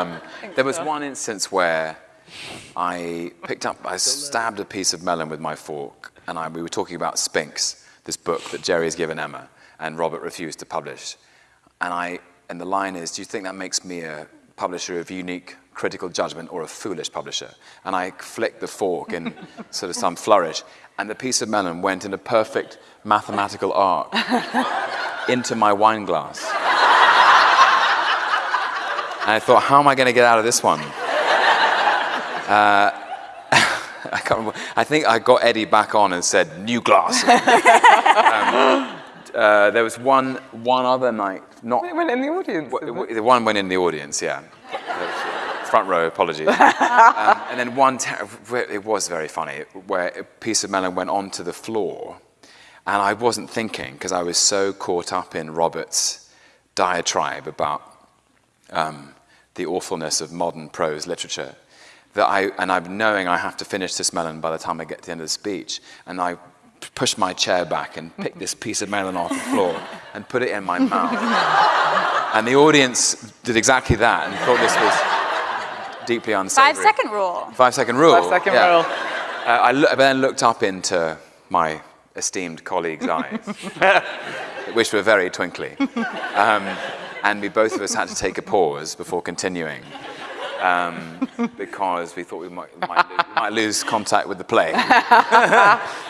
Um, there was one instance where I picked up, I stabbed a piece of melon with my fork, and I, we were talking about Spinks, this book that Jerry has given Emma, and Robert refused to publish. And, I, and the line is, do you think that makes me a publisher of unique critical judgment or a foolish publisher? And I flicked the fork in sort of some flourish, and the piece of melon went in a perfect mathematical arc into my wine glass. And I thought, how am I going to get out of this one? Uh, I can't remember. I think I got Eddie back on and said, new glass. um, uh, there was one, one other night, not... It went in the audience. The one went in the audience, yeah. Front row, apologies. um, and then one, it was very funny, where a piece of melon went onto the floor, and I wasn't thinking, because I was so caught up in Robert's diatribe about um, the awfulness of modern prose literature, that I, and I'm knowing I have to finish this melon by the time I get to the end of the speech, and I pushed my chair back and picked this piece of melon off the floor and put it in my mouth. and the audience did exactly that and thought this was deeply unsavory. Five second rule. Five second rule. Five second yeah. rule. Uh, I lo then looked up into my esteemed colleague's eyes, which were very twinkly. Um, and we both of us had to take a pause before continuing. Um, because we thought we might, might, might lose contact with the play.